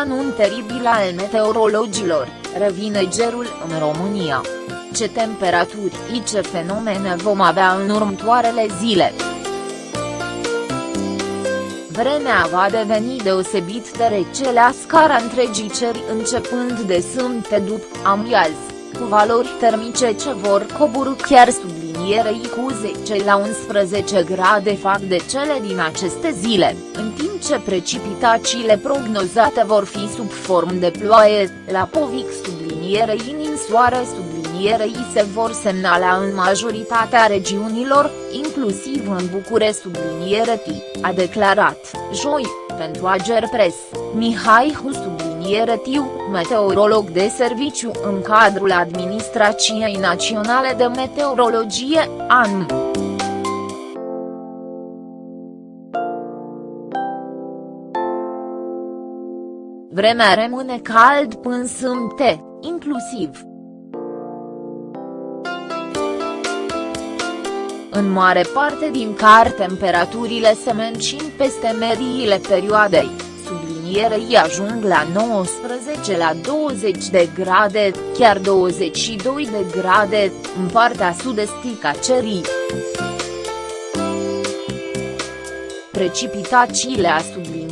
anun teribil al meteorologilor, revine gerul în România. Ce temperaturi și ce fenomene vom avea în următoarele zile. Vremea va deveni deosebit de rece la scara întregii ceri începând de sâmbătă după amiază, cu valori termice ce vor coborâ chiar sublinierei cu 10 la 11 grade fac de cele din aceste zile, în timp ce precipitațiile prognozate vor fi sub formă de ploaie, la Povic sublinierei ninsoare sublinierei se vor semnala în majoritatea regiunilor, inclusiv în Bucure subliniere T, a declarat, joi, pentru Ager Press, Mihai Hu subliniere Tiu, meteorolog de serviciu în cadrul Administrației Naționale de Meteorologie, ANM. Vremea rămâne cald până sâmbte, inclusiv. În mare parte din car temperaturile se mențin peste mediile perioadei, sublinierei ajung la 19 la 20 de grade, chiar 22 de grade, în partea sud-estică a cerii. Precipitațiile a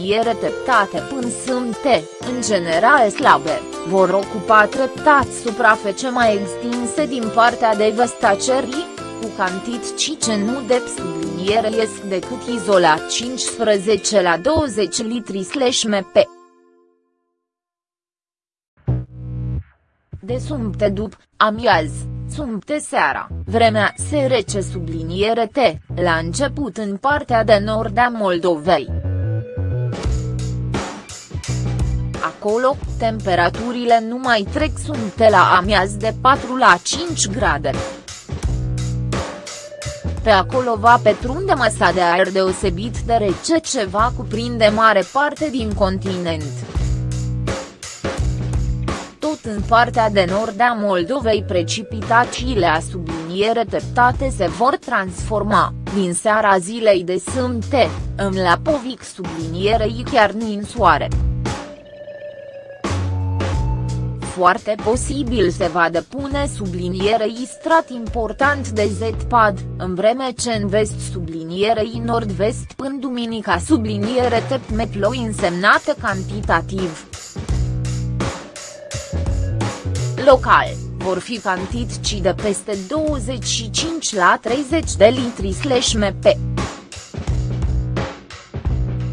subliniere treptate până sâmbte, în general slabe, vor ocupa treptat suprafețe mai extinse din partea de vest a cerii, cu cantități ce nu de subliniere iesc decât izolat 15 la 20 litri slash mp. De sumte după, amiaz, sumte seara, vremea se rece subliniere T, la început în partea de nord a Moldovei. Acolo, temperaturile nu mai trec sumte la amiaz de 4 la 5 grade. Pe acolo va petrunde masa de aer deosebit de rece ce va cuprinde mare parte din continent. Tot în partea de nord a Moldovei precipitațiile a subliniere teptate se vor transforma, din seara zilei de sâmbte, în lapovic sublinierei chiar soare foarte posibil se va depune sublinierei strat important de Z-pad, în vreme ce în vest sublinierei nord-vest până duminica subliniere tepme ploi însemnate cantitativ. Local, vor fi cantități de peste 25 la 30 de litri slash mp.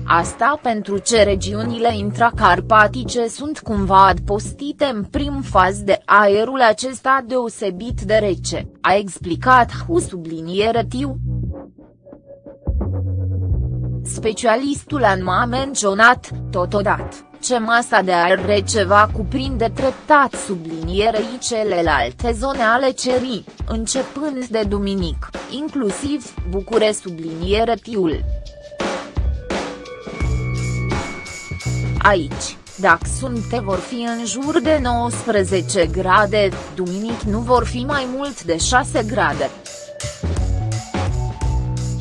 Asta pentru ce regiunile intracarpatice sunt cumva adpostite în prim faz de aerul acesta deosebit de rece, a explicat Hu subliniere Tiu. Specialistul a menționat, totodată, ce masa de aer rece va cuprinde treptat sublinierei celelalte zone ale cerii, începând de duminic, inclusiv Bucure subliniere Tiul. Aici, dacă sunte vor fi în jur de 19 grade, duminic nu vor fi mai mult de 6 grade.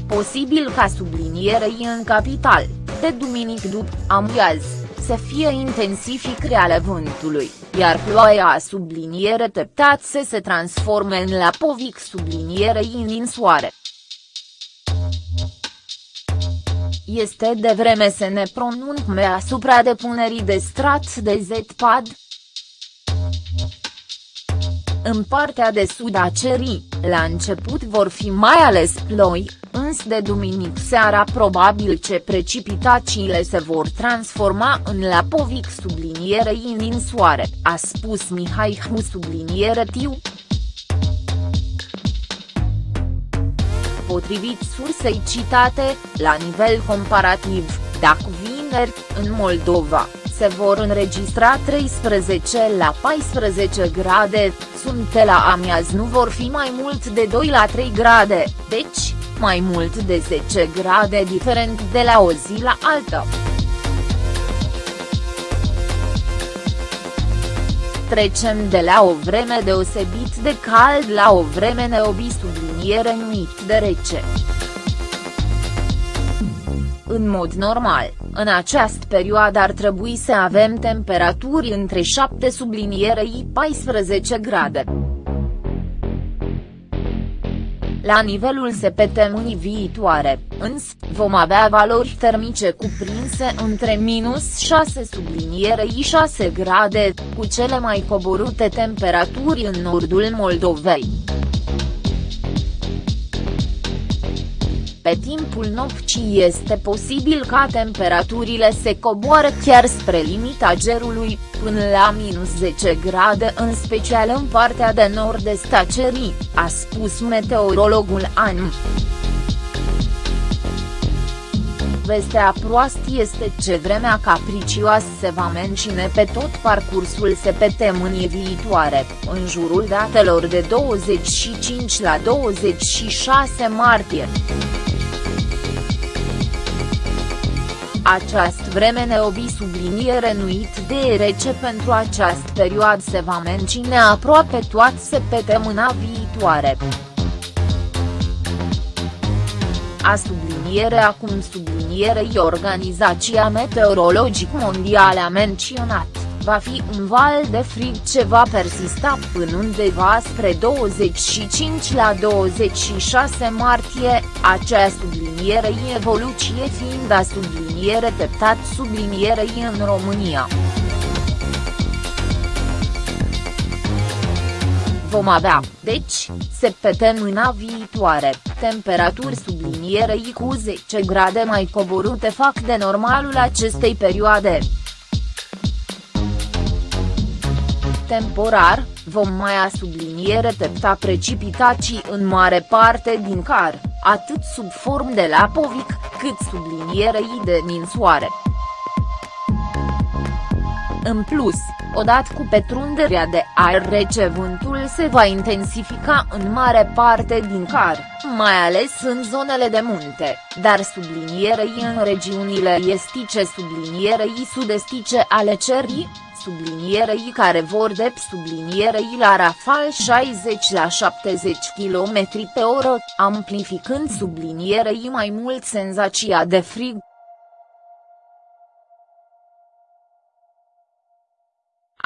Posibil ca sublinierei în capital, de duminic după amiaz, să fie intensific ale vântului, iar ploaia a subliniere teptat să se transforme în lapovic sublinierei în soare. Este de vreme să ne pronunțăm asupra depunerii de strat de Z-pad. În partea de sud a cerii, la început vor fi mai ales ploi, însă de duminic seara probabil ce precipitațiile se vor transforma în lapovic sublinierei din soare, a spus Mihai Hu subliniere Tiu. Potrivit sursei citate, la nivel comparativ, dacă vineri, în Moldova, se vor înregistra 13 la 14 grade, sunte la amiaz nu vor fi mai mult de 2 la 3 grade, deci, mai mult de 10 grade diferent de la o zi la alta. Trecem de la o vreme deosebit de cald la o vreme neobi subliniere numit de rece. În mod normal, în această perioadă ar trebui să avem temperaturi între 7 sublinierei 14 grade. La nivelul săptămânii viitoare, însă, vom avea valori termice cuprinse între minus 6 sublinierei 6 grade, cu cele mai coborute temperaturi în nordul Moldovei. Pe timpul nopții este posibil ca temperaturile se coboară chiar spre limita gerului, până la minus 10 grade în special în partea de nord-est a cerii, a spus meteorologul ANM. Vestea proastă este ce vremea capricioasă se va menține pe tot parcursul săptămânii viitoare, în jurul datelor de 25 la 26 martie. Această vreme neobi subliniere nuit de rece pentru această perioadă se va menține aproape toată săptămâna viitoare. A subliniere acum sublinierei Organizația Meteorologică Mondială a menționat va fi un val de frig ce va persista până undeva spre 25 la 26 martie, acea sublinierei evoluție fiind a subliniere teptat sublinierei în România. vom avea, deci, săptămâna viitoare, temperaturi sublinierei cu 10 grade mai coborute fac de normalul acestei perioade. Temporar, vom mai subliniere tepta precipitații în mare parte din car, atât sub form de lapovic, cât sublinierei de ninsoare. În plus, odată cu petrunderea de aer rece vântul se va intensifica în mare parte din car, mai ales în zonele de munte, dar sublinierei în regiunile estice sublinierei sud-estice ale cerii, sublinierei care vor de sublinierei la rafal 60 la 70 km pe oră, amplificând sublinierei mai mult senzația de frig.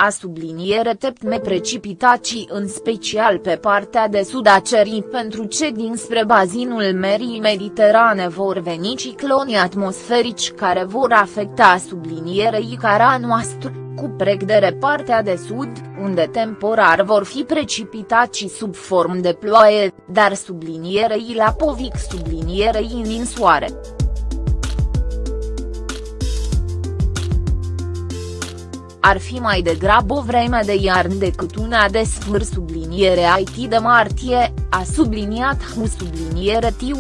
a subliniere teptme precipitații în special pe partea de sud a cerii pentru ce dinspre bazinul Merii Mediterane vor veni cicloni atmosferici care vor afecta sublinierei cara noastră cu pregdere partea de sud, unde temporar vor fi precipitații sub formă de ploaie, dar sublinierei la povic sublinierei în soare. ar fi mai degrabă o vreme de iarnă decât una de sfârș subliniere IT de martie, a subliniat Hu subliniere Tiu.